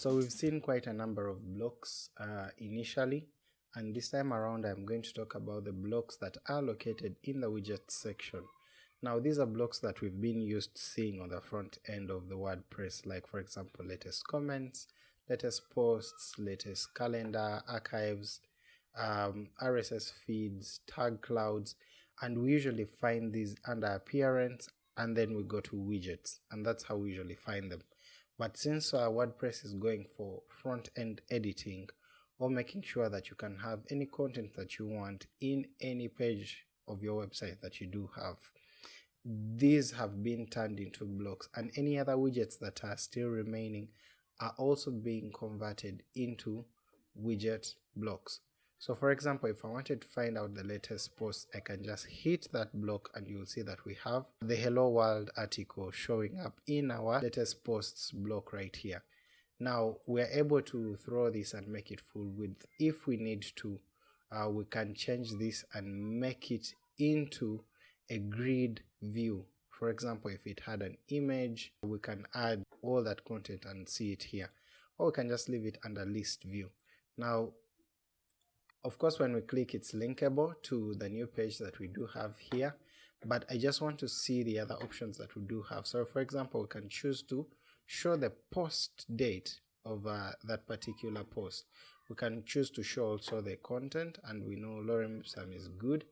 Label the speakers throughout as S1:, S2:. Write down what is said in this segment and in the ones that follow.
S1: so we've seen quite a number of blocks uh, initially and this time around I'm going to talk about the blocks that are located in the widgets section. Now these are blocks that we've been used seeing on the front end of the WordPress like for example latest comments, latest posts, latest calendar, archives, um, RSS feeds, tag clouds and we usually find these under appearance and then we go to widgets and that's how we usually find them. But since our WordPress is going for front-end editing or making sure that you can have any content that you want in any page of your website that you do have, these have been turned into blocks and any other widgets that are still remaining are also being converted into widget blocks. So for example, if I wanted to find out the latest post, I can just hit that block and you'll see that we have the Hello World article showing up in our latest posts block right here. Now we're able to throw this and make it full width if we need to. Uh, we can change this and make it into a grid view. For example, if it had an image, we can add all that content and see it here. Or we can just leave it under list view. Now of course, when we click, it's linkable to the new page that we do have here, but I just want to see the other options that we do have. So for example, we can choose to show the post date of uh, that particular post. We can choose to show also the content and we know Lorem Ipsum is good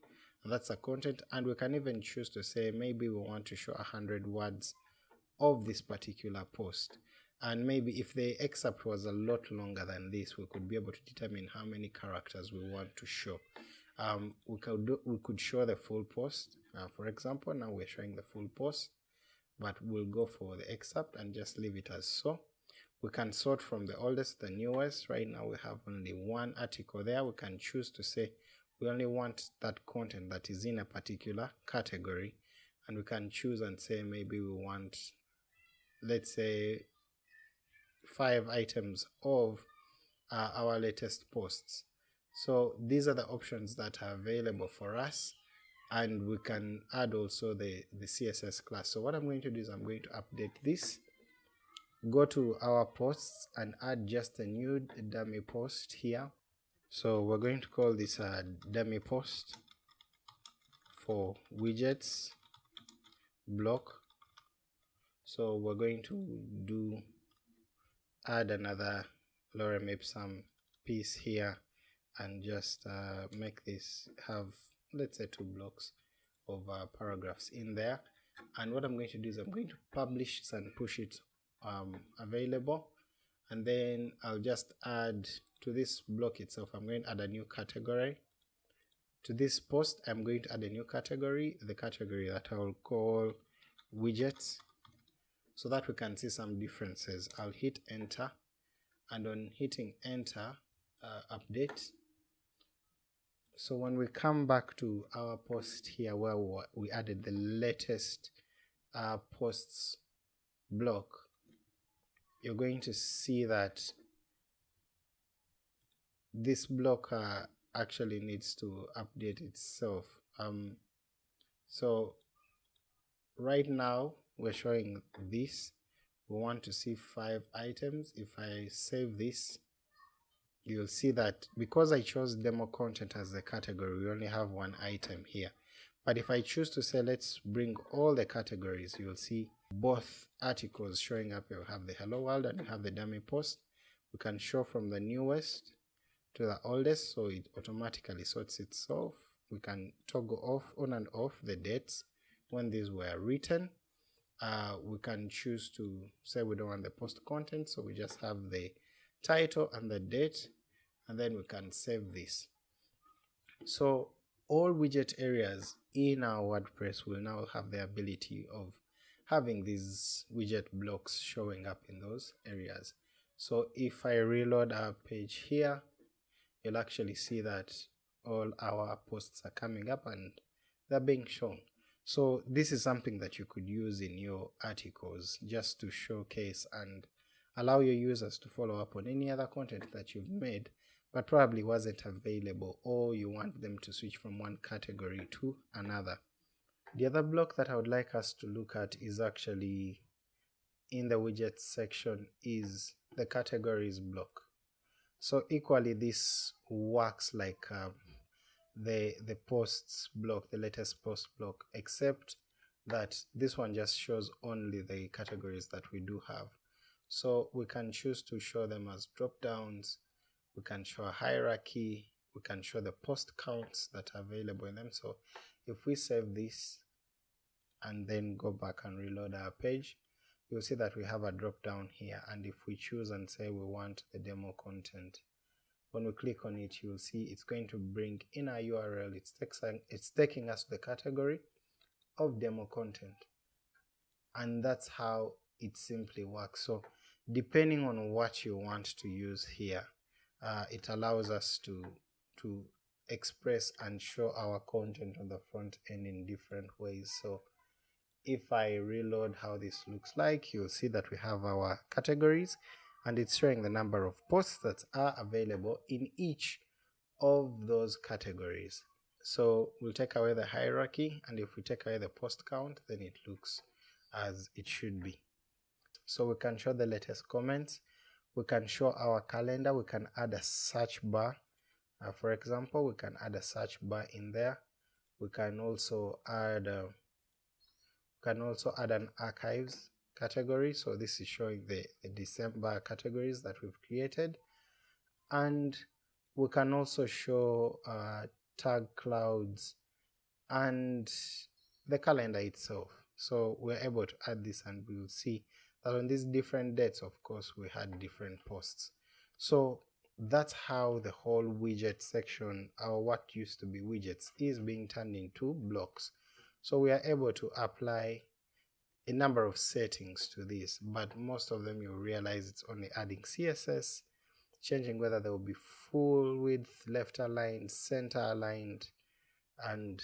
S1: and that's the content and we can even choose to say maybe we want to show 100 words of this particular post and maybe if the excerpt was a lot longer than this we could be able to determine how many characters we want to show. Um, we could do, we could show the full post. Uh, for example now we're showing the full post but we'll go for the excerpt and just leave it as so. We can sort from the oldest to the newest. Right now we have only one article there. We can choose to say we only want that content that is in a particular category. And we can choose and say maybe we want let's say five items of uh, our latest posts. So these are the options that are available for us and we can add also the, the CSS class. So what I'm going to do is I'm going to update this, go to our posts and add just a new dummy post here. So we're going to call this a dummy post for widgets block. So we're going to do add another lorem ipsum piece here and just uh, make this have let's say two blocks of uh, paragraphs in there. And what I'm going to do is I'm going to publish and push it um, available. And then I'll just add to this block itself I'm going to add a new category. To this post I'm going to add a new category the category that I will call widgets so that we can see some differences. I'll hit enter and on hitting enter uh, update so when we come back to our post here where we added the latest uh, posts block you're going to see that this block uh, actually needs to update itself um, so right now we're showing this. We want to see five items. If I save this you'll see that because I chose demo content as the category we only have one item here. But if I choose to say let's bring all the categories you'll see both articles showing up. You have the hello world and you have the dummy post. We can show from the newest to the oldest so it automatically sorts itself. We can toggle off on and off the dates when these were written uh, we can choose to say we don't want the post content so we just have the title and the date and then we can save this. So all widget areas in our WordPress will now have the ability of having these widget blocks showing up in those areas. So if I reload our page here you'll actually see that all our posts are coming up and they're being shown so this is something that you could use in your articles just to showcase and allow your users to follow up on any other content that you've made but probably wasn't available or you want them to switch from one category to another. The other block that I would like us to look at is actually in the widgets section is the categories block. So equally this works like um, the the posts block, the latest post block, except that this one just shows only the categories that we do have. So we can choose to show them as drop downs, we can show a hierarchy, we can show the post counts that are available in them. So if we save this and then go back and reload our page, you'll see that we have a drop down here. And if we choose and say we want the demo content, when we click on it, you'll see it's going to bring in our URL. It's, it's taking us to the category of demo content. And that's how it simply works. So depending on what you want to use here, uh, it allows us to, to express and show our content on the front end in different ways. So if I reload how this looks like, you'll see that we have our categories and it's showing the number of posts that are available in each of those categories. So we'll take away the hierarchy and if we take away the post count, then it looks as it should be. So we can show the latest comments, we can show our calendar, we can add a search bar. Uh, for example, we can add a search bar in there. We can also add uh, can also add an archives category. So this is showing the, the December categories that we've created. And we can also show uh, tag clouds and the calendar itself. So we're able to add this and we'll see that on these different dates of course we had different posts. So that's how the whole widget section or what used to be widgets is being turned into blocks. So we are able to apply a number of settings to this, but most of them you'll realize it's only adding CSS, changing whether they will be full width, left aligned, center aligned, and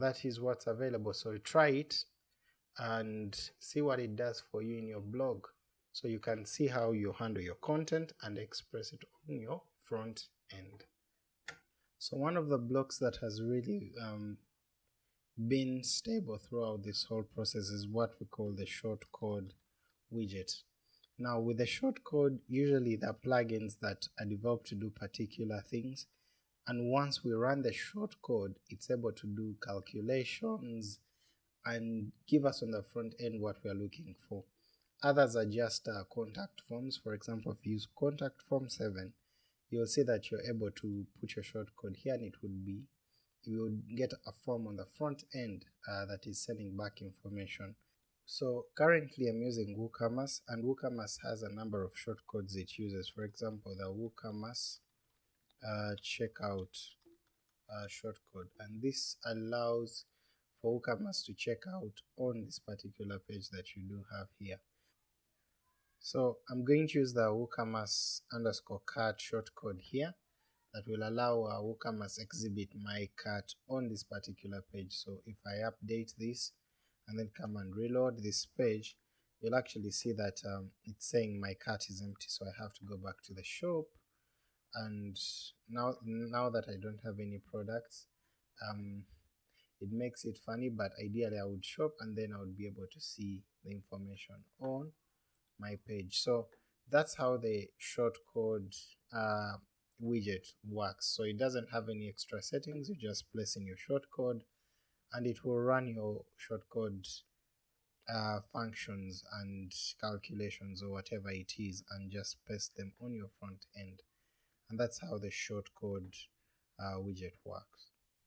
S1: that is what's available. So try it and see what it does for you in your blog so you can see how you handle your content and express it on your front end. So one of the blocks that has really um, been stable throughout this whole process is what we call the shortcode widget. Now with the shortcode, usually there are plugins that are developed to do particular things and once we run the shortcode, it's able to do calculations and give us on the front end what we are looking for. Others are just uh, contact forms. For example, if you use contact form 7, you'll see that you're able to put your shortcode here and it would be you will get a form on the front end uh, that is sending back information. So currently I'm using WooCommerce and WooCommerce has a number of shortcodes it uses. For example, the WooCommerce uh, checkout uh, shortcode and this allows for WooCommerce to check out on this particular page that you do have here. So I'm going to use the WooCommerce underscore cart shortcode here that will allow our WooCommerce exhibit my cart on this particular page. So if I update this and then come and reload this page, you'll actually see that um, it's saying my cart is empty. So I have to go back to the shop and now now that I don't have any products, um, it makes it funny, but ideally I would shop and then I would be able to see the information on my page. So that's how the shortcode uh, widget works. So it doesn't have any extra settings, you just place in your shortcode and it will run your shortcode uh, functions and calculations or whatever it is and just paste them on your front end. And that's how the shortcode uh, widget works.